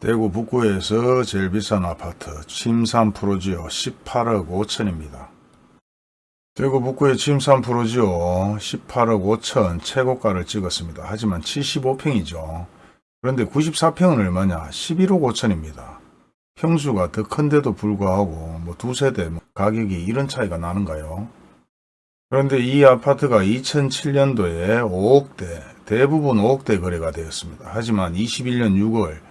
대구 북구에서 제일 비싼 아파트 침산 프로지오 18억 5천입니다. 대구 북구의 침산 프로지오 18억 5천 최고가를 찍었습니다. 하지만 75평이죠. 그런데 94평은 얼마냐? 11억 5천입니다. 평수가 더 큰데도 불구하고 뭐 두 세대 뭐 가격이 이런 차이가 나는가요? 그런데 이 아파트가 2007년도에 5억대, 대부분 5억대 거래가 되었습니다. 하지만 21년 6월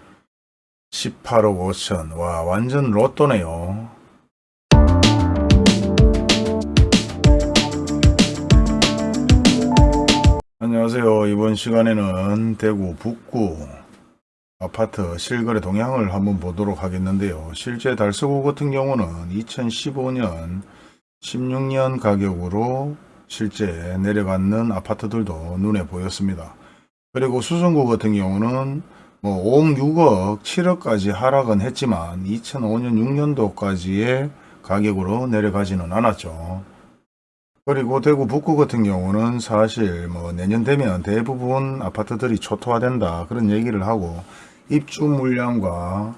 18억 5천. 와, 완전 로또네요. 안녕하세요. 이번 시간에는 대구 북구 아파트 실거래 동향을 한번 보도록 하겠는데요. 실제 달서구 같은 경우는 2015년 16년 가격으로 실제 내려가는 아파트들도 눈에 보였습니다. 그리고 수성구 같은 경우는 뭐 5억, 6억, 7억까지 하락은 했지만 2005년 6년도까지의 가격으로 내려가지는 않았죠. 그리고 대구 북구 같은 경우는 사실 뭐 내년 되면 대부분 아파트들이 초토화된다 그런 얘기를 하고 입주 물량과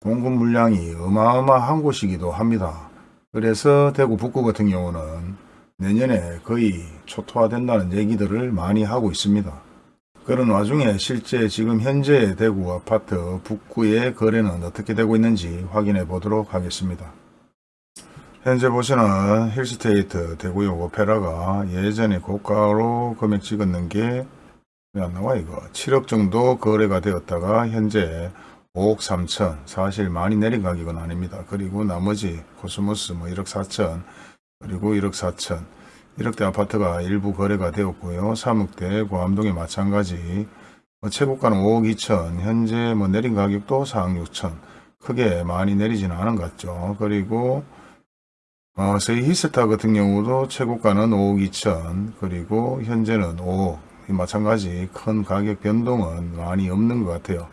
공급 물량이 어마어마한 곳이기도 합니다. 그래서 대구 북구 같은 경우는 내년에 거의 초토화된다는 얘기들을 많이 하고 있습니다. 그런 와중에 실제 지금 현재 대구 아파트 북구의 거래는 어떻게 되고 있는지 확인해 보도록 하겠습니다. 현재 보시는 힐스테이트 대구역 오페라가 예전에 고가로 금액 찍었는 게 왜 안 나와 이거 7억 정도 거래가 되었다가 현재 5억 3천 사실 많이 내린 가격은 아닙니다. 그리고 나머지 코스모스 뭐 1억 4천 그리고 1억 4천 1억대 아파트가 일부 거래가 되었고요. 3억대 고암동에 마찬가지 뭐 최고가는 5억 2천 현재 뭐 내린 가격도 4억 6천 크게 많이 내리지는 않은 것 같죠. 그리고 어, 세이 히스타 같은 경우도 최고가는 5억 2천 그리고 현재는 5억 마찬가지 큰 가격 변동은 많이 없는 것 같아요.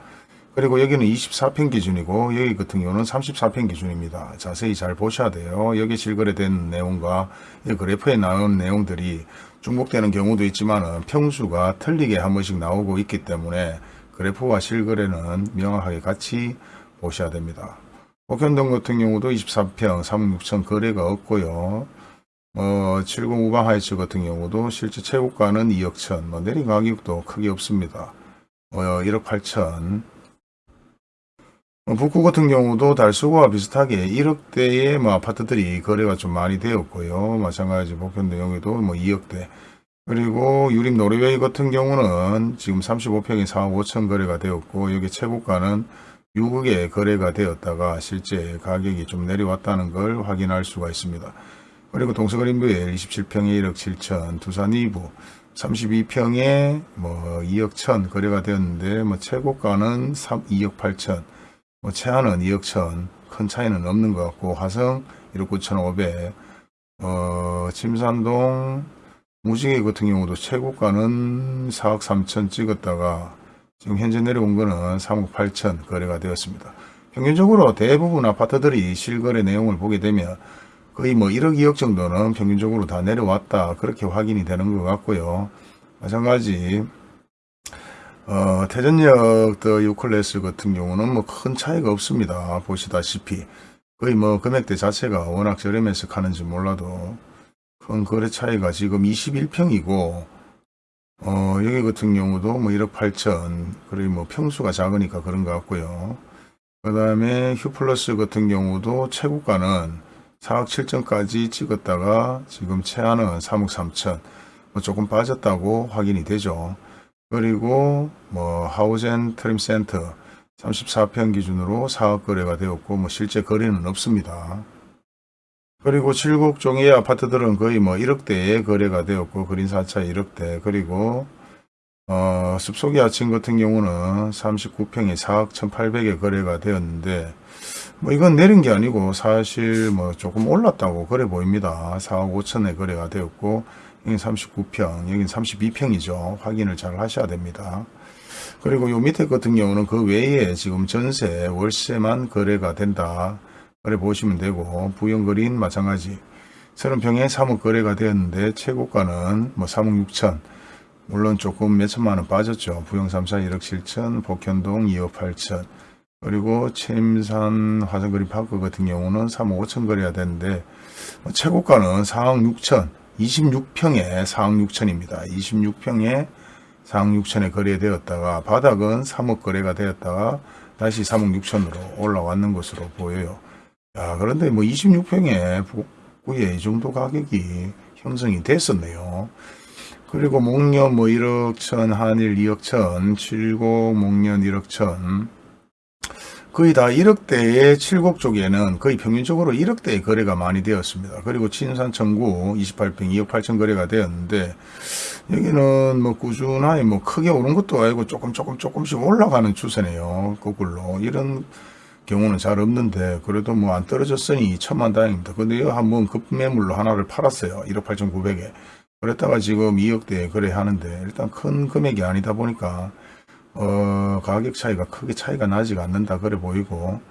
그리고 여기는 24평 기준이고 여기 같은 경우는 34평 기준입니다. 자세히 잘 보셔야 돼요. 여기 실거래된 내용과 이 그래프에 나온 내용들이 중복되는 경우도 있지만 평수가 틀리게 한 번씩 나오고 있기 때문에 그래프와 실거래는 명확하게 같이 보셔야 됩니다. 복현동 같은 경우도 24평 3억 6천 거래가 없고요. 어, 70 우방 하이츠 같은 경우도 실제 최고가는 2억 천, 뭐 내린 가격도 크게 없습니다. 어, 1억 8천. 어, 북구 같은 경우도 달수구와 비슷하게 1억대의 뭐 아파트들이 거래가 좀 많이 되었고요. 마찬가지 복현동 여기도 뭐 2억대. 그리고 유림 노르웨이 같은 경우는 지금 35평이 4억 5천 거래가 되었고 여기 최고가는 6억에 거래가 되었다가 실제 가격이 좀 내려왔다는 걸 확인할 수가 있습니다. 그리고 동서그린뷰에 27평에 1억 7천, 두산 2부 32평에 뭐 2억 천 거래가 되었는데 뭐 최고가는 3, 2억 8천, 뭐 최하는 2억 천, 큰 차이는 없는 것 같고 화성 1억 9천 5백, 어, 침산동 무지개 같은 경우도 최고가는 4억 3천 찍었다가 지금 현재 내려온 거는 3억 8천 거래가 되었습니다. 평균적으로 대부분 아파트들이 실거래 내용을 보게 되면 거의 뭐 1억 2억 정도는 평균적으로 다 내려왔다 그렇게 확인이 되는 것 같고요 마찬가지 어, 태전역 더 유클래스 같은 경우는 뭐 큰 차이가 없습니다. 보시다시피. 거의 뭐 금액대 자체가 워낙 저렴해서 가는지 몰라도 큰 거래 차이가 지금 21평이고 어, 여기 같은 경우도 뭐 1억 8천 그리고 뭐 평수가 작으니까 그런 것 같고요. 그 다음에 휴플러스 같은 경우도 최고가는 4억 7천까지 찍었다가 지금 최하는 3억 3천. 뭐 조금 빠졌다고 확인이 되죠. 그리고 뭐 하우젠 트림 센터 34평 기준으로 4억 거래가 되었고 뭐 실제 거래는 없습니다. 그리고 칠곡 종의 아파트들은 거의 뭐 1억대에 거래가 되었고 그린 4차 1억대 그리고 어, 숲속의 아침 같은 경우는 39평에 4억 1800에 거래가 되었는데 뭐 이건 내린 게 아니고 사실 뭐 조금 올랐다고 그래 보입니다. 4억 5천에 거래가 되었고 여긴 39평, 여긴 32평이죠. 확인을 잘 하셔야 됩니다. 그리고 요 밑에 같은 경우는 그 외에 지금 전세, 월세만 거래가 된다. 그래 보시면 되고 부영거리인 마찬가지 30평에 3억 거래가 되었는데 최고가는 뭐 3억 6천 물론 조금 몇 천만 원 빠졌죠. 부영 3사 1억 7천, 복현동 2억 8천 그리고 챔산 화성거리 파크 같은 경우는 3억 5천 거래가 되는데 뭐 최고가는 4억 6천 26평에 4억 6천입니다. 26평에 4억 6천에 거래되었다가 바닥은 3억 거래가 되었다가 다시 3억 6천으로 올라왔는 것으로 보여요. 야, 그런데 뭐 26평에 북구에 이 정도 가격이 형성이 됐었네요. 그리고 목련 뭐 1억 천, 한일 2억 천, 칠곡 목련 1억 천, 거의 다 1억대의 칠곡 쪽에는 거의 평균적으로 1억대의 거래가 많이 되었습니다. 그리고 친산 청구 28평 2억 8천 거래가 되었는데 여기는 뭐 꾸준하게 뭐 크게 오른 것도 아니고 조금 조금 조금씩 올라가는 추세네요. 거꾸로 이런 경우는 잘 없는데 그래도 뭐 안 떨어졌으니 천만 다행입니다. 근데 한번 급매물로 하나를 팔았어요. 1억 8천 9백에 그랬다가 지금 2억대에 거래하는데 일단 큰 금액이 아니다 보니까 어, 가격 차이가 크게 차이가 나지가 않는다 그래 보이고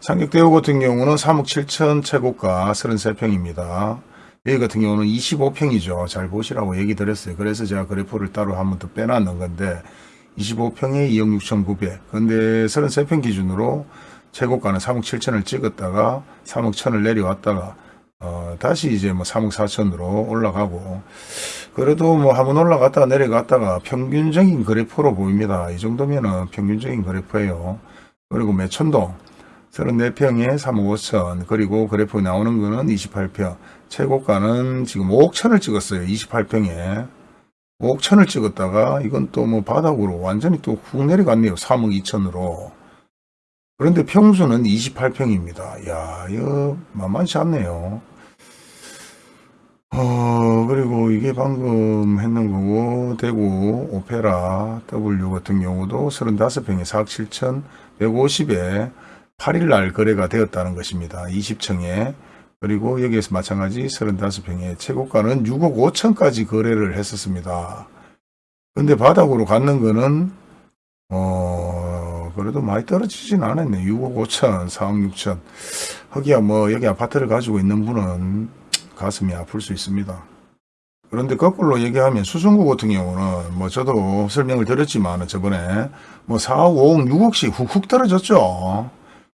상격대우 같은 경우는 3억 7천 최고가 33평입니다. 여기 같은 경우는 25평이죠. 잘 보시라고 얘기 드렸어요. 그래서 제가 그래프를 따로 한 번 더 빼놨는 건데 25평에 2억 6천 9백 근데 33평 기준으로 최고가는 3억 7천을 찍었다가 3억 1천을 내려왔다가 어, 다시 이제 뭐 3억 4천으로 올라가고 그래도 뭐 한번 올라갔다가 내려갔다가 평균적인 그래프로 보입니다. 이 정도면은 평균적인 그래프예요. 그리고 매천동 34평에 3억 5천 그리고 그래프 나오는 거는 28평 최고가는 지금 5억 천을 찍었어요. 28평에 5억 천을 찍었다가 이건 또 뭐 바닥으로 완전히 또 훅 내려갔네요. 3억 2천으로 그런데 평수는 28평입니다. 야 이거 만만치 않네요. 어, 그리고 이게 방금 했는 거고, 대구 오페라 W 같은 경우도 35평에 4억 7천 150에 8일날 거래가 되었다는 것입니다. 20층에. 그리고 여기에서 마찬가지 35평에 최고가는 6억 5천까지 거래를 했었습니다. 근데 바닥으로 갔는 거는, 어, 그래도 많이 떨어지진 않았네. 6억 5천, 4억 6천. 허기야 뭐 여기 아파트를 가지고 있는 분은 가슴이 아플 수 있습니다. 그런데 거꾸로 얘기하면 수성구 같은 경우는 뭐 저도 설명을 드렸지만 저번에 뭐 4억, 5억, 6억씩 훅훅 떨어졌죠.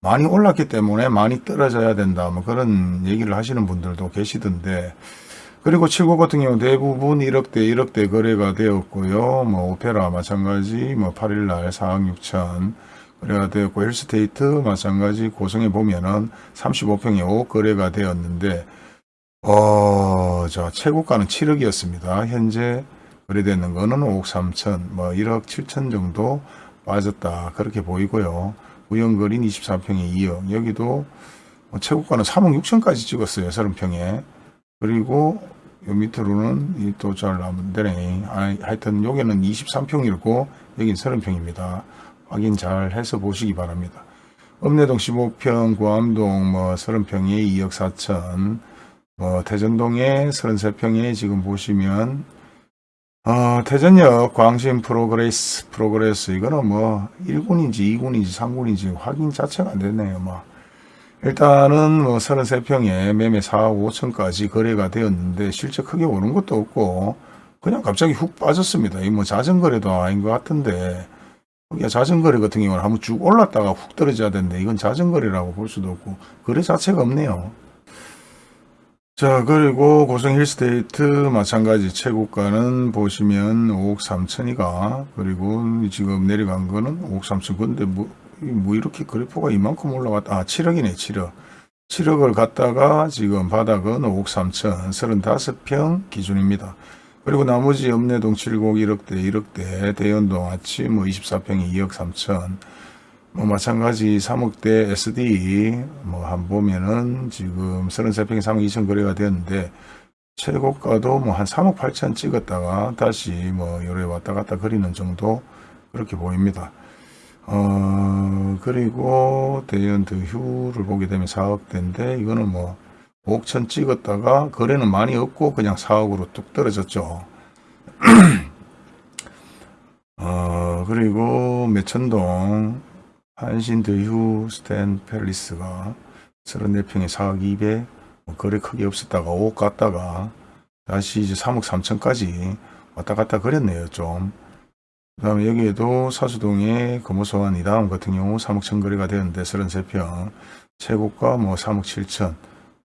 많이 올랐기 때문에 많이 떨어져야 된다. 뭐 그런 얘기를 하시는 분들도 계시던데 그리고 7구 같은 경우 대부분 1억대 1억대 거래가 되었고요. 뭐 오페라 마찬가지 뭐 8일날 4억 6천 거래가 되었고 헬스테이트 마찬가지 고성에 보면은 35평에 5억 거래가 되었는데 어, 자, 최고가는 7억이었습니다. 현재 거래되는 거는 5억 3천, 뭐 1억 7천 정도 빠졌다. 그렇게 보이고요. 우연거린 24평에 2억. 여기도 뭐 최고가는 3억 6천까지 찍었어요. 30평에. 그리고 요 밑으로는 또잘안 되네. 아, 하여튼 여기는 23평이고 여긴 30평입니다. 확인 잘 해서 보시기 바랍니다. 읍내동 15평, 구암동 뭐 30평에 2억 4천, 어, 태전동에 33평에 지금 보시면 어, 태전역 광신 프로그레스 프로그레스 이거는 뭐 1군인지 2군인지 3군인지 확인 자체가 안 되네요. 뭐. 일단은 뭐 33평에 매매 4억 5천까지 거래가 되었는데 실제 크게 오른 것도 없고 그냥 갑자기 훅 빠졌습니다. 이 뭐 자전거래도 아닌 것 같은데 자전거래 같은 경우는 한번 쭉 올랐다가 훅 떨어져야 되는데 이건 자전거래라고 볼 수도 없고 거래 자체가 없네요. 자 그리고 고성 힐스테이트 마찬가지 최고가는 보시면 5억 3천이가. 그리고 지금 내려간 거는 5억 3천 근데 뭐, 뭐 이렇게 그래프가 이만큼 올라갔다 아 7억이네 7억. 7억을 갖다가 지금 바닥은 5억 3천 35평 기준입니다. 그리고 나머지 읍내동 7곡 1억대 1억대 대연동 아침 뭐 24평이 2억 3천 뭐 마찬가지 3억대 SD 뭐 한 보면은 지금 33평에 3억 2천 거래가 되었는데 최고가도 뭐 한 3억 8천 찍었다가 다시 뭐 요래 왔다 갔다 거리는 정도 그렇게 보입니다. 어 그리고 대연드 휴를 보게 되면 4억대인데 이거는 뭐 5억 천 찍었다가 거래는 많이 없고 그냥 4억으로 뚝 떨어졌죠. 어 그리고 매천동 한신드 휴 스탠 팰리스가 34평에 4억 2백 뭐 거래 크게 없었다가 5억 갔다가 다시 이제 3억 3천까지 왔다 갔다 그랬네요 좀. 그 다음에 여기에도 사수동의 거무소환 이 다음 같은 경우 3억 천 거래가 되었는데 33평 최고가 뭐 3억 7천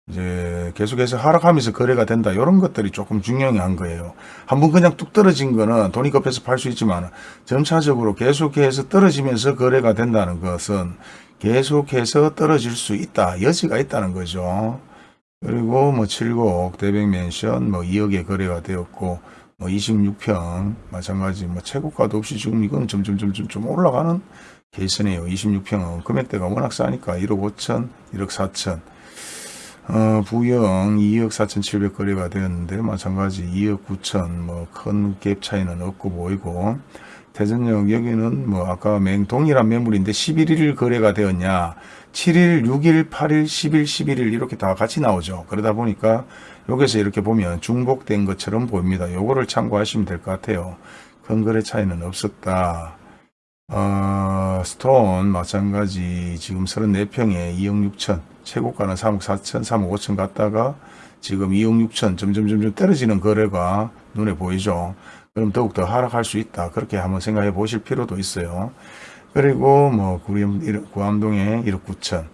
이제 계속해서 하락하면서 거래가 된다 이런 것들이 조금 중요한 거예요 한번 그냥 뚝 떨어진 거는 돈이 급해서 팔 수 있지만 점차적으로 계속해서 떨어지면서 거래가 된다는 것은 계속해서 떨어질 수 있다 여지가 있다는 거죠 그리고 뭐 7곡 대백맨션 뭐 2억에 거래가 되었고 뭐 26평 마찬가지 뭐 최고가도 없이 지금 이건 점점점점 좀 올라가는 케이스네요. 26평은 금액대가 워낙 싸니까 1억 5천, 1억 4천. 어, 부영 2억 4천7백 거래가 되었는데 마찬가지 2억 9천 뭐 큰 갭 차이는 없고 보이고 대전역 여기는 뭐 아까 맹 동일한 매물인데 11일 거래가 되었냐 7일, 6일, 8일, 10일, 11일 이렇게 다 같이 나오죠. 그러다 보니까 여기서 이렇게 보면 중복된 것처럼 보입니다. 요거를 참고하시면 될 것 같아요. 큰 거래 차이는 없었다. 어, 스톤 마찬가지 지금 34평에 2억 6천 최고가는 3억 4천 3억 5천 갔다가 지금 2억 6천 점점점점 떨어지는 거래가 눈에 보이죠. 그럼 더욱더 하락할 수 있다. 그렇게 한번 생각해 보실 필요도 있어요. 그리고 뭐 구암, 구암동에 1억 9천.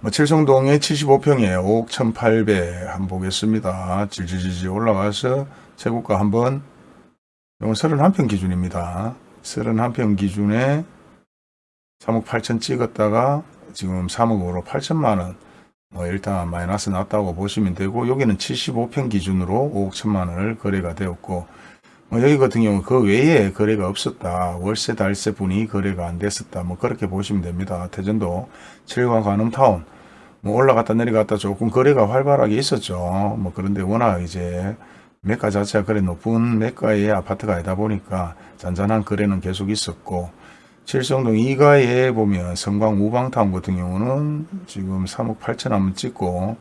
뭐 칠성동에 75평에 5억 1,800 한번 보겠습니다. 질질질질 올라가서 최고가 한번 이건 31평 기준입니다 31평 기준에 3억 8천 찍었다가 지금 3억으로 8천만원. 뭐 일단 마이너스 났다고 보시면 되고 여기는 75평 기준으로 5억 천만원을 거래가 되었고 뭐 여기 같은 경우 그 외에 거래가 없었다. 월세 달세 분이 거래가 안 됐었다. 뭐 그렇게 보시면 됩니다. 대전도 7과 관음타운 뭐 올라갔다 내려갔다 조금 거래가 활발하게 있었죠. 뭐 그런데 워낙 이제 매가 자체가 그래 높은 매가의 아파트가 아니다 보니까 잔잔한 거래는 계속 있었고 칠성동 2가에 보면 성광 우방타운 같은 경우는 지금 3억 8천 한번 찍고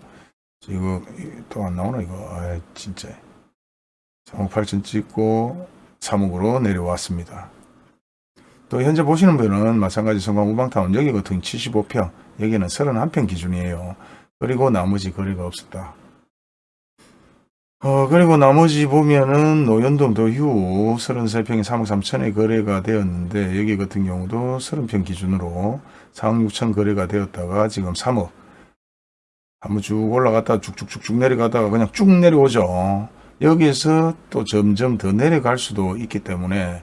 지금 또 안 나오나 이거 아 진짜 3억 8천 찍고 3억으로 내려왔습니다. 또 현재 보시는 분은 마찬가지 성광 우방타운 여기 같은 75평 여기는 31평 기준이에요. 그리고 나머지 거래가 없었다. 어, 그리고 나머지 보면은 노현동 도휴 33평에 3억 3천에 거래가 되었는데 여기 같은 경우도 30평 기준으로 4억 6천 거래가 되었다가 지금 3억 한번 쭉 올라갔다 쭉쭉쭉쭉 내려가다가 그냥 쭉 내려오죠. 여기에서 또 점점 더 내려갈 수도 있기 때문에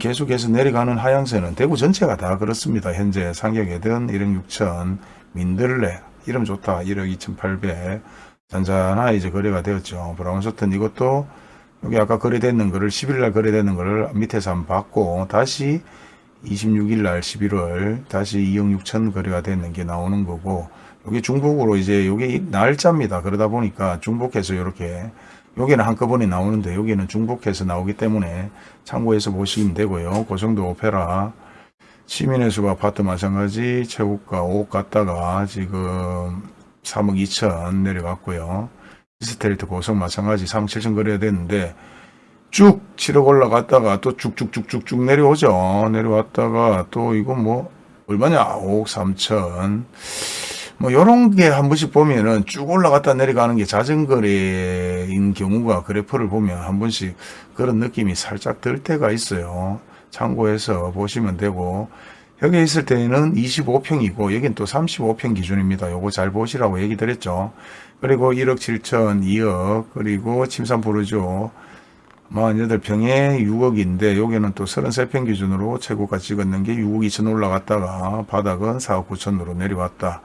계속해서 내려가는 하향세는 대구 전체가 다 그렇습니다. 현재 상격에든 1억 6천, 민들레, 이름 좋다. 1억 2천8백 잔잔하게 이제 거래가 되었죠. 브라운서튼 이것도 여기 아까 거래됐는 거를 10일날 거래되는 거를 밑에서 한번 받고 다시 26일날 11월 다시 2억 6천 거래가 됐는 게 나오는 거고 여기 중복으로 이제 여기 날짜입니다. 그러다 보니까 중복해서 이렇게 여기는 한꺼번에 나오는데 여기는 중복해서 나오기 때문에 참고해서 보시면 되고요. 고성도 오페라 시민의 숲 아파트 마찬가지 최고가 5억 갔다가 지금 3억 2천 내려갔고요. 이스테리트 고성 마찬가지 3억 7천 거래가 됐는데 쭉 7억 올라갔다가 또 쭉쭉쭉쭉쭉 내려오죠. 내려왔다가 또 이거 뭐 얼마냐 5억 3천 뭐 요런 게 한 번씩 보면은 쭉 올라갔다 내려가는 게 자전거래인 경우가 그래프를 보면 한 번씩 그런 느낌이 살짝 들 때가 있어요. 참고해서 보시면 되고 여기 있을 때는 25평이고 여긴 또 35평 기준입니다. 요거 잘 보시라고 얘기 드렸죠. 그리고 1억 7천 2억 그리고 침산 부르죠. 48평에 6억인데 여기는 또 33평 기준으로 최고가 찍었는 게 6억 2천 올라갔다가 바닥은 4억 9천으로 내려왔다.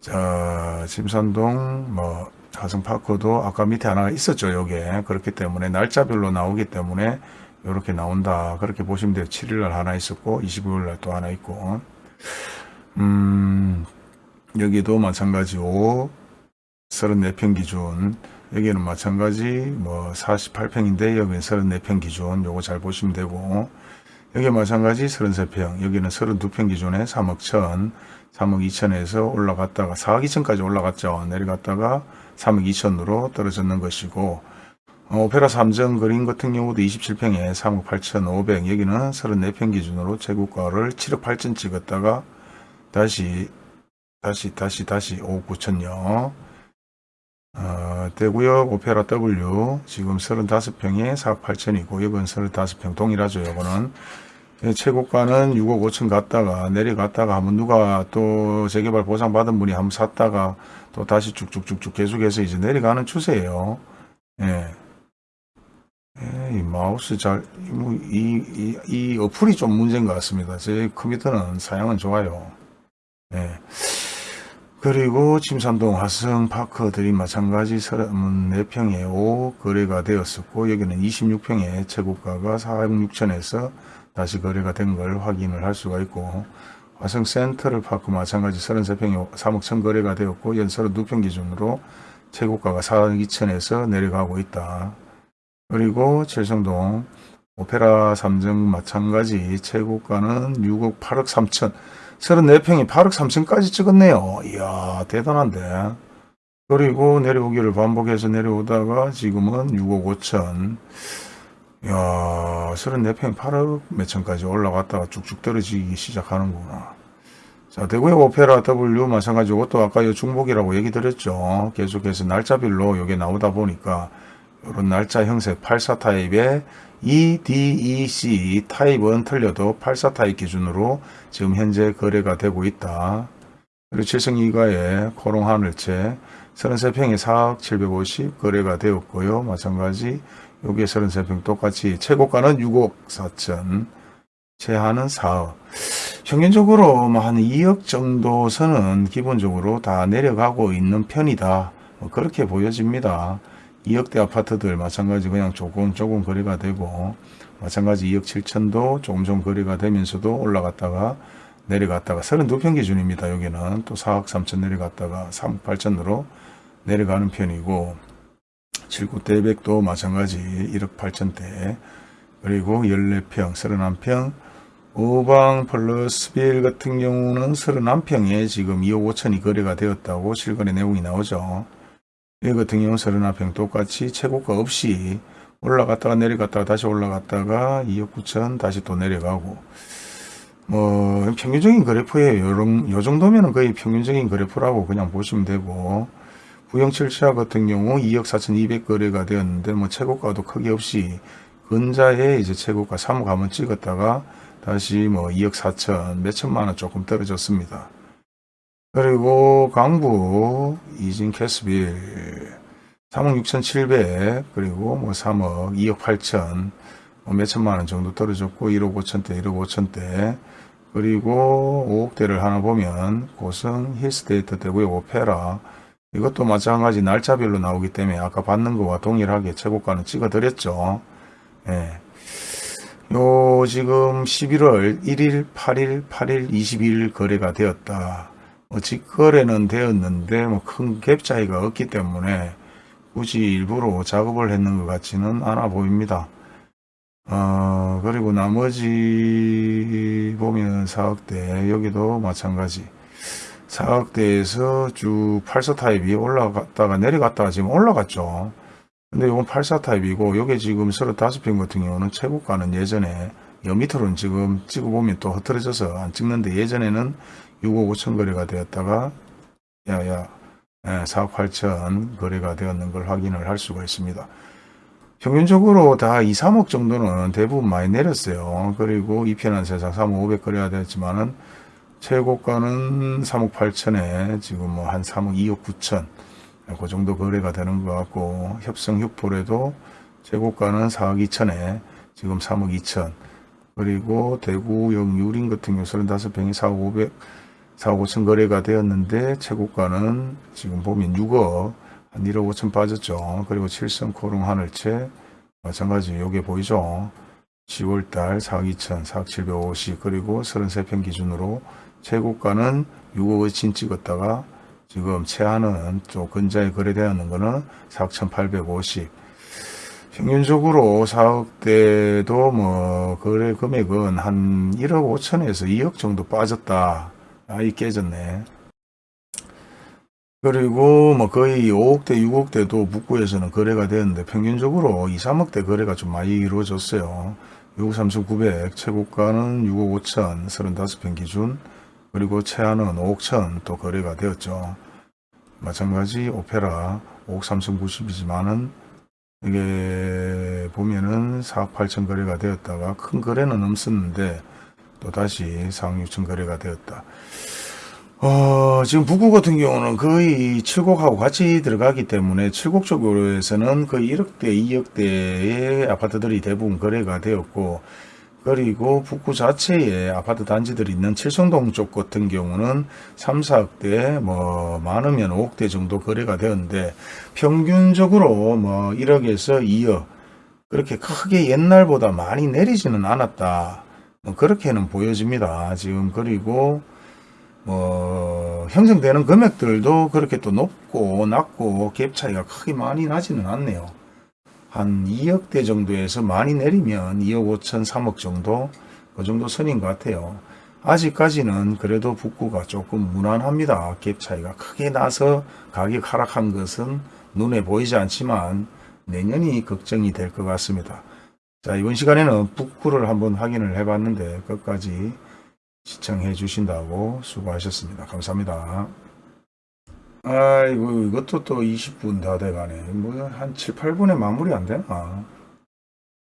자, 침산동 뭐 하성파크도 아까 밑에 하나 있었죠. 요게 그렇기 때문에 날짜별로 나오기 때문에 이렇게 나온다. 그렇게 보시면 돼요. 7일날 하나 있었고 25일날 또 하나 있고. 음 여기도 마찬가지고 34평 기준. 여기는 마찬가지. 뭐 48평인데 여기는 34평 기준. 요거 잘 보시면 되고. 여기 마찬가지 33평. 여기는 32평 기준에 3억 천. 3억 2천에서 올라갔다가 4억 2천까지 올라갔죠. 내려갔다가 3억 2천으로 떨어졌는 것이고. 어, 오페라 3정 그린 같은 경우도 27평에 3억 8천5백 여기는 34평 기준으로 최고가를 7억 8천 찍었다가 다시 다시 다시 다시 5억 9천요 어, 대구역 오페라 W 지금 35평에 4억 8천이고 여건 35평 동일하죠. 요거는 예, 최고가는 6억 5천 갔다가 내려갔다가 한번 누가 또 재개발 보상 받은 분이 한번 샀다가 또 다시 쭉쭉쭉쭉 계속해서 이제 내려가는 추세예요. 예. 예, 이 마우스 잘, 뭐, 이, 이, 이 어플이 좀 문제인 것 같습니다. 제 컴퓨터는 사양은 좋아요. 예. 그리고 침산동 화성파크 들이 마찬가지 34평에 5 거래가 되었었고 여기는 26평에 최고가가 4억 6천에서 다시 거래가 된 걸 확인을 할 수가 있고 화성 센트럴 파크 마찬가지 33평에 3억 천 거래가 되었고 연 32평 기준으로 최고가가 4억 2천에서 내려가고 있다. 그리고 칠성동 오페라 3정 마찬가지 최고가는 6억 8억 3천 34평이 8억 3천까지 찍었네요. 이야 대단한데. 그리고 내려오기를 반복해서 내려오다가 지금은 6억 5천 이야 34평이 8억 몇천까지 올라갔다가 쭉쭉 떨어지기 시작하는구나. 자 대구의 오페라 W 마찬가지 이것도 아까 요 중복이라고 얘기 드렸죠. 계속해서 날짜별로 이게 나오다 보니까 이런 날짜 형색 84 타입의 A, B, C 타입은 틀려도 84 타입 기준으로 지금 현재 거래가 되고 있다. 그리고 칠성 이가의 코오롱 하늘채 33평에 4억 750 거래가 되었고요. 마찬가지 여기에 33평 똑같이 최고가는 6억 4천 최하는 4억 평균적으로 뭐한 2억 정도 선은 기본적으로 다 내려가고 있는 편이다. 뭐 그렇게 보여집니다. 2억대 아파트들 마찬가지 그냥 조금 조금 거래가 되고 마찬가지 2억 7천도 조금 좀 거래가 되면서도 올라갔다가 내려갔다가 32평 기준입니다. 여기는 또 4억 3천 내려갔다가 3억 8천으로 내려가는 편이고 7구대 100도 마찬가지 1억 8천대 그리고 14평 31평 오방 플러스 빌 같은 경우는 31평에 지금 2억 5천이 거래가 되었다고 실거래 내용이 나오죠. 이 같은 경우 31평 똑같이 최고가 없이 올라갔다가 내려갔다가 다시 올라갔다가 2억 9천 다시 또 내려가고 뭐 평균적인 그래프예요. 요런, 요 정도면 거의 평균적인 그래프라고 그냥 보시면 되고 부영철차 같은 경우 2억 4천 2백 거래가 되었는데 뭐 최고가도 크게 없이 근자에 이제 최고가 3억 한번 찍었다가 다시 뭐 2억 4천 몇천만 원 조금 떨어졌습니다. 그리고 강북 이진 캐스빌 3억 6천7백 그리고 뭐 3억 2억 8천 뭐 몇천만 원 정도 떨어졌고 1억 5천대 1억 5천대 그리고 5억대를 하나 보면 고성 힐스테이트 대구의 오페라 이것도 마찬가지 날짜별로 나오기 때문에 아까 받는 거와 동일하게 최고가는 찍어 드렸죠. 예. 요 지금 11월 1일, 8일, 8일, 22일 거래가 되었다. 뭐 직거래는 되었는데 뭐 큰 갭 차이가 없기 때문에 굳이 일부러 작업을 했는 것 같지는 않아 보입니다. 어, 그리고 나머지 보면 4억대 여기도 마찬가지 4억대에서 쭉84 타입이 올라갔다가 내려갔다가 지금 올라갔죠. 근데 이건 84 타입이고 요게 지금 35평 같은 경우는 최고가는 예전에 여 밑으로는 지금 찍어보면 또 흐트러져서 안 찍는데 예전에는 6억 5천 거래가 되었다가 야야 4억 8천 거래가 되었는 걸 확인을 할 수가 있습니다. 평균적으로 다 2, 3억 정도는 대부분 많이 내렸어요. 그리고 이 편한 세상 3억 500 거래가 되었지만은 최고가는 3억 8천에 지금 뭐 한 3억 2억 9천 그 정도 거래가 되는 것 같고 협성 흑폴에도 최고가는 4억 2천에 지금 3억 2천 그리고 대구역 유림 같은 경우 35평이 4억 500 4억 5천 거래가 되었는데 최고가는 지금 보면 6억 한 1억 5천 빠졌죠. 그리고 칠성 코롱 하늘채 마찬가지 요게 보이죠. 10월달 4억 2천 4억 750 그리고 33평 기준으로 최고가는 6억 5천 찍었다가 지금 최하는 또 근자에 거래되었는 거는 4억 1850 평균적으로 4억대도 뭐 거래 금액은 한 1억 5천에서 2억 정도 빠졌다. 아이 깨졌네. 그리고 뭐 거의 5억대 6억대도 북구에서는 거래가 되었는데 평균적으로 2, 3억대 거래가 좀 많이 이루어졌어요. 6억 3,900 최고가는 6억 5천 35평 기준 그리고 최하는 5억 천또 거래가 되었죠. 마찬가지 오페라 5억 3,090이지만은 이게 보면은 4억 8천 거래가 되었다가 큰 거래는 없었는데 또 다시 4억 6천 거래가 되었다. 어, 지금 북구 같은 경우는 거의 칠곡하고 같이 들어가기 때문에 칠곡 쪽으로에서는 거의 1억대, 2억대의 아파트들이 대부분 거래가 되었고 그리고 북구 자체에 아파트 단지들이 있는 칠성동 쪽 같은 경우는 3, 4억대, 뭐, 많으면 5억대 정도 거래가 되었는데, 평균적으로 뭐, 1억에서 2억, 그렇게 크게 옛날보다 많이 내리지는 않았다. 뭐 그렇게는 보여집니다. 지금, 그리고, 뭐, 형성되는 금액들도 그렇게 또 높고, 낮고, 갭 차이가 크게 많이 나지는 않네요. 한 2억대 정도에서 많이 내리면 2억 5천, 3억 정도 그 정도 선인 것 같아요. 아직까지는 그래도 북구가 조금 무난합니다. 갭 차이가 크게 나서 가격 하락한 것은 눈에 보이지 않지만 내년이 걱정이 될 것 같습니다. 자 이번 시간에는 북구를 한번 확인을 해봤는데 끝까지 시청해 주신다고 수고하셨습니다. 감사합니다. 아이고 이것도 또 20분 다 돼가네. 뭐 한 7, 8분에 마무리 안 되나?